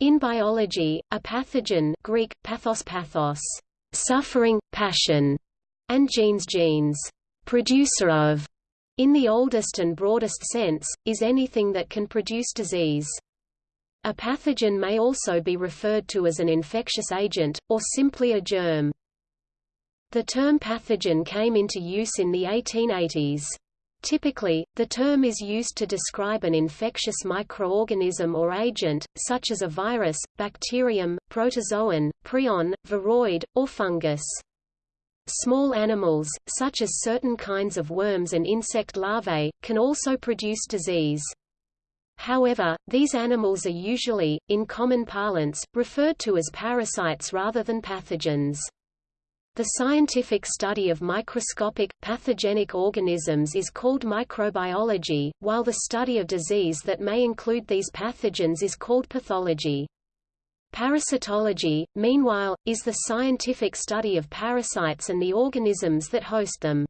In biology, a pathogen Greek, pathos pathos, suffering, passion, and genes genes, producer of, in the oldest and broadest sense, is anything that can produce disease. A pathogen may also be referred to as an infectious agent, or simply a germ. The term pathogen came into use in the 1880s. Typically, the term is used to describe an infectious microorganism or agent, such as a virus, bacterium, protozoan, prion, viroid, or fungus. Small animals, such as certain kinds of worms and insect larvae, can also produce disease. However, these animals are usually, in common parlance, referred to as parasites rather than pathogens. The scientific study of microscopic, pathogenic organisms is called microbiology, while the study of disease that may include these pathogens is called pathology. Parasitology, meanwhile, is the scientific study of parasites and the organisms that host them.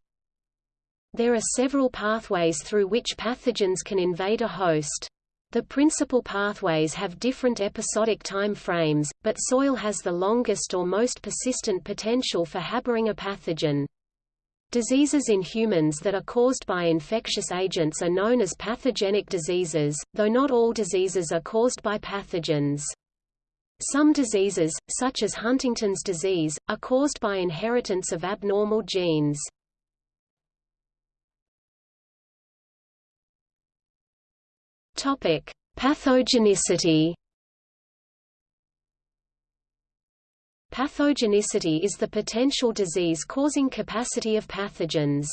There are several pathways through which pathogens can invade a host. The principal pathways have different episodic time frames, but soil has the longest or most persistent potential for harboring a pathogen. Diseases in humans that are caused by infectious agents are known as pathogenic diseases, though not all diseases are caused by pathogens. Some diseases, such as Huntington's disease, are caused by inheritance of abnormal genes. Topic: Pathogenicity. Pathogenicity is the potential disease-causing capacity of pathogens.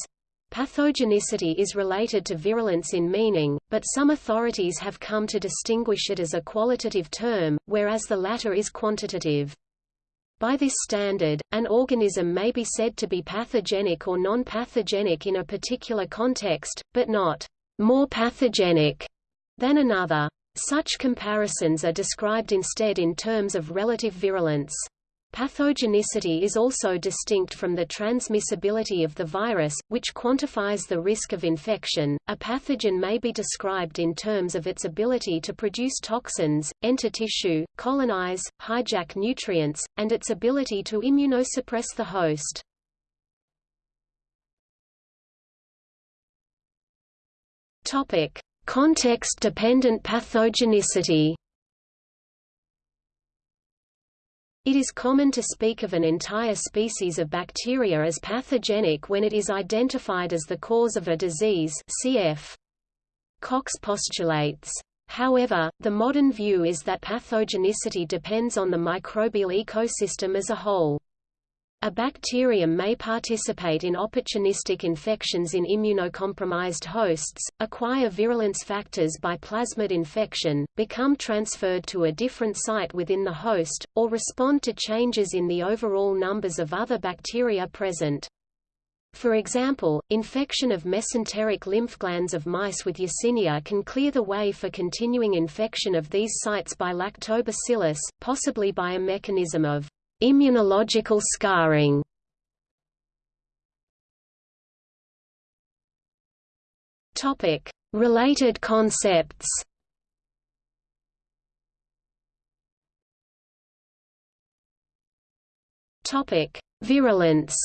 Pathogenicity is related to virulence in meaning, but some authorities have come to distinguish it as a qualitative term, whereas the latter is quantitative. By this standard, an organism may be said to be pathogenic or non-pathogenic in a particular context, but not more pathogenic than another. Such comparisons are described instead in terms of relative virulence. Pathogenicity is also distinct from the transmissibility of the virus, which quantifies the risk of infection. A pathogen may be described in terms of its ability to produce toxins, enter tissue, colonize, hijack nutrients, and its ability to immunosuppress the host. Topic: Context-dependent pathogenicity It is common to speak of an entire species of bacteria as pathogenic when it is identified as the cause of a disease cf. Koch's postulates. However, the modern view is that pathogenicity depends on the microbial ecosystem as a whole. A bacterium may participate in opportunistic infections in immunocompromised hosts, acquire virulence factors by plasmid infection, become transferred to a different site within the host, or respond to changes in the overall numbers of other bacteria present. For example, infection of mesenteric lymph glands of mice with Yersinia can clear the way for continuing infection of these sites by lactobacillus, possibly by a mechanism of Immunological scarring Topic: Related concepts. Topic: Virulence.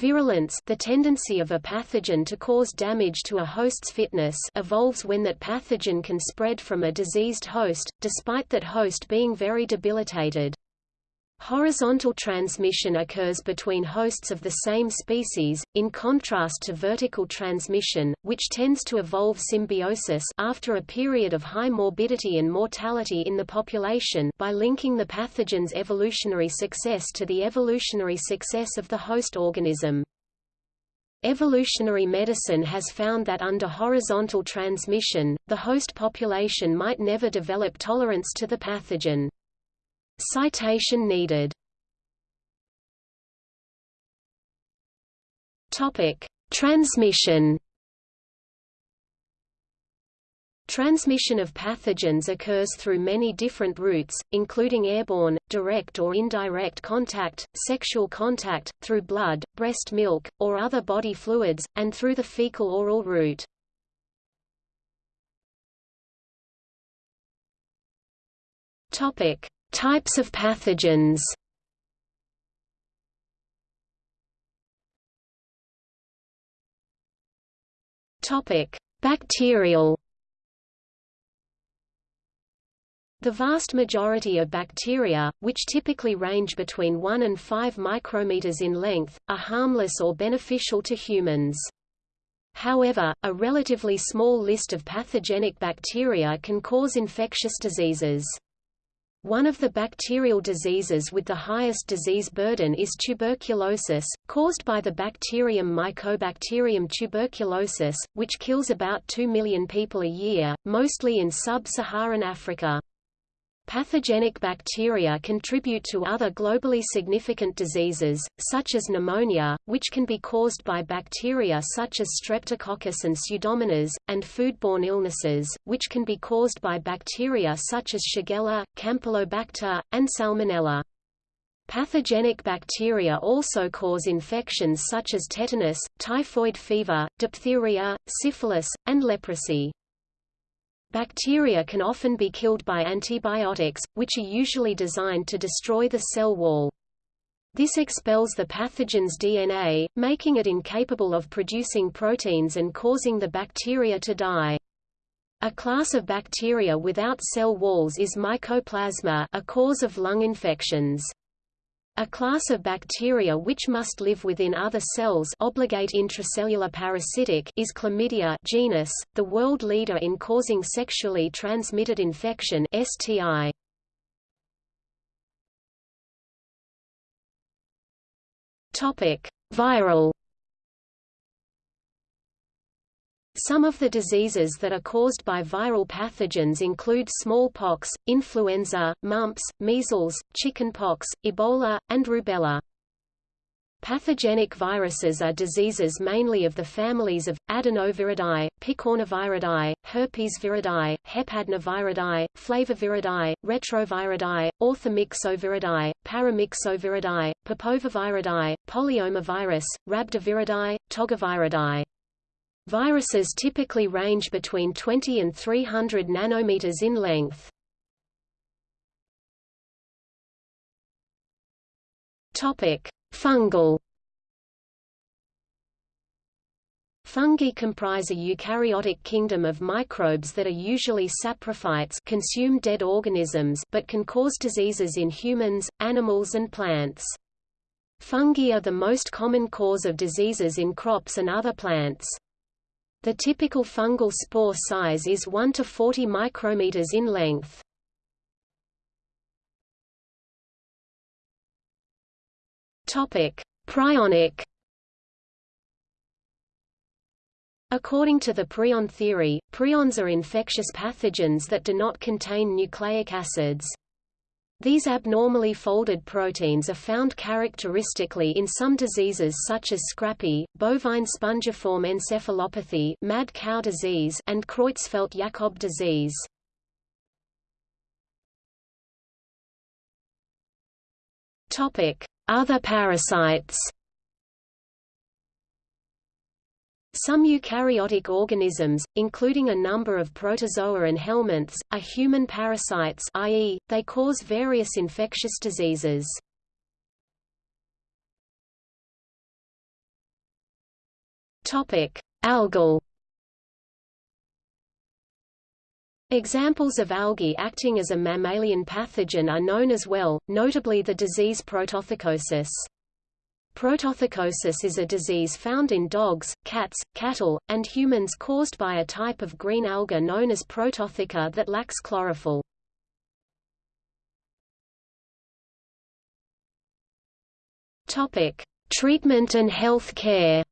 Virulence the tendency of a pathogen to cause damage to a host's fitness evolves when that pathogen can spread from a diseased host, despite that host being very debilitated. Horizontal transmission occurs between hosts of the same species, in contrast to vertical transmission, which tends to evolve symbiosis after a period of high morbidity and mortality in the population by linking the pathogen's evolutionary success to the evolutionary success of the host organism. Evolutionary medicine has found that under horizontal transmission, the host population might never develop tolerance to the pathogen. Citation needed. Topic: Transmission. Transmission of pathogens occurs through many different routes, including airborne, direct or indirect contact, sexual contact, through blood, breast milk, or other body fluids, and through the fecal-oral route. Types of pathogens. Topic: Bacterial. The vast majority of bacteria, which typically range between 1 and 5 micrometers in length, are harmless or beneficial to humans. However, a relatively small list of pathogenic bacteria can cause infectious diseases. One of the bacterial diseases with the highest disease burden is tuberculosis, caused by the bacterium Mycobacterium tuberculosis, which kills about 2 million people a year, mostly in sub-Saharan Africa. Pathogenic bacteria contribute to other globally significant diseases, such as pneumonia, which can be caused by bacteria such as Streptococcus and Pseudomonas, and foodborne illnesses, which can be caused by bacteria such as Shigella, Campylobacter, and Salmonella. Pathogenic bacteria also cause infections such as tetanus, typhoid fever, diphtheria, syphilis, and leprosy. Bacteria can often be killed by antibiotics, which are usually designed to destroy the cell wall. This expels the pathogen's DNA, making it incapable of producing proteins and causing the bacteria to die. A class of bacteria without cell walls is Mycoplasma a cause of lung infections. A class of bacteria which must live within other cells obligate intracellular parasitic is Chlamydia genus, the world leader in causing sexually transmitted infection STI. Viral Some of the diseases that are caused by viral pathogens include smallpox, influenza, mumps, measles, chickenpox, Ebola, and rubella. Pathogenic viruses are diseases mainly of the families of, adenoviridae, picornaviridae, herpesviridae, hepadnaviridae, flaviviridae, retroviridae, orthomyxoviridae, paramyxoviridae, papovaviridae, polyomavirus, rhabdoviridae, togaviridae. Viruses typically range between 20 and 300 nanometers in length. Topic: Fungal. Fungi comprise a eukaryotic kingdom of microbes that are usually saprophytes consume dead organisms but can cause diseases in humans, animals and plants. Fungi are the most common cause of diseases in crops and other plants. The typical fungal spore size is 1 to 40 micrometers in length. Topic: Prionic According to the prion theory, prions are infectious pathogens that do not contain nucleic acids. These abnormally folded proteins are found characteristically in some diseases such as scrapie, bovine spongiform encephalopathy mad cow disease and Creutzfeldt-Jakob disease. Other parasites Some eukaryotic organisms, including a number of protozoa and helminths, are human parasites i.e., they cause various infectious diseases. Algal Examples of algae acting as a mammalian pathogen are known as well, notably the disease protothecosis. Protothecosis is a disease found in dogs, cats, cattle, and humans caused by a type of green alga known as Prototheca that lacks chlorophyll. Topic: Treatment and health care.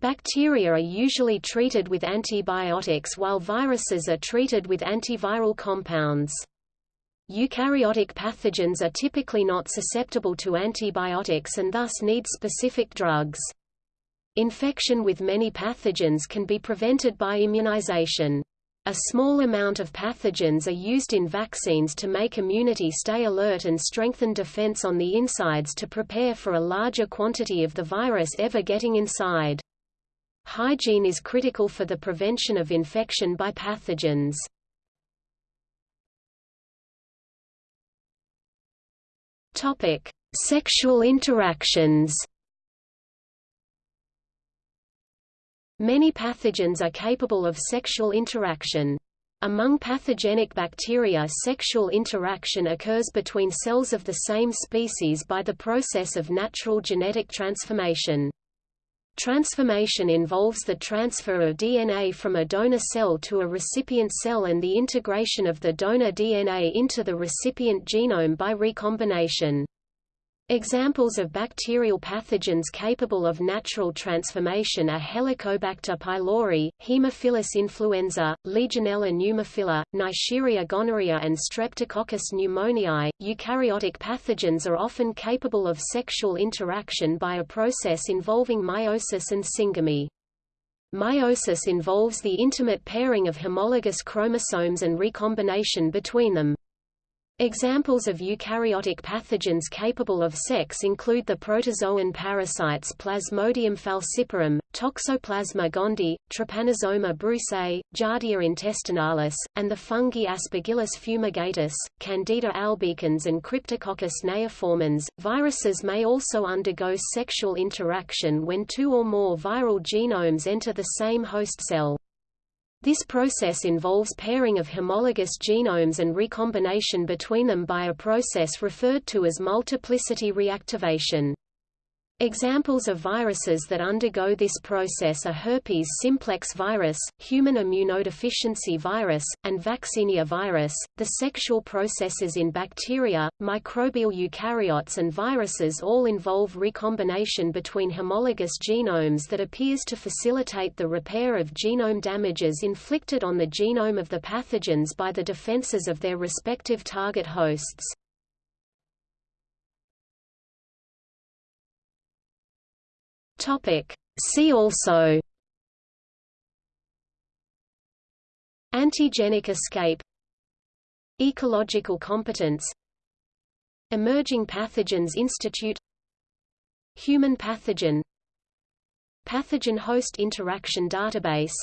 Bacteria are usually treated with antibiotics while viruses are treated with antiviral compounds. Eukaryotic pathogens are typically not susceptible to antibiotics and thus need specific drugs. Infection with many pathogens can be prevented by immunization. A small amount of pathogens are used in vaccines to make immunity stay alert and strengthen defense on the insides to prepare for a larger quantity of the virus ever getting inside. Hygiene is critical for the prevention of infection by pathogens. Topic: Sexual interactions. Many pathogens are capable of sexual interaction. Among pathogenic bacteria sexual interaction occurs between cells of the same species by the process of natural genetic transformation. Transformation involves the transfer of DNA from a donor cell to a recipient cell and the integration of the donor DNA into the recipient genome by recombination. Examples of bacterial pathogens capable of natural transformation are Helicobacter pylori, Haemophilus influenza, Legionella pneumophila, Neisseria gonorrhea and Streptococcus pneumoniae. Eukaryotic pathogens are often capable of sexual interaction by a process involving meiosis and syngamy. Meiosis involves the intimate pairing of homologous chromosomes and recombination between them. Examples of eukaryotic pathogens capable of sex include the protozoan parasites Plasmodium falciparum, Toxoplasma gondii, Trypanosoma brucei, Giardia intestinalis, and the fungi Aspergillus fumigatus, Candida albicans and Cryptococcus neoformans. Viruses may also undergo sexual interaction when two or more viral genomes enter the same host cell. This process involves pairing of homologous genomes and recombination between them by a process referred to as multiplicity reactivation. Examples of viruses that undergo this process are herpes simplex virus, human immunodeficiency virus, and vaccinia virus. The sexual processes in bacteria, microbial eukaryotes, and viruses all involve recombination between homologous genomes that appears to facilitate the repair of genome damages inflicted on the genome of the pathogens by the defenses of their respective target hosts. Topic. See also Antigenic escape Ecological competence Emerging Pathogens Institute Human pathogen Pathogen Host Interaction Database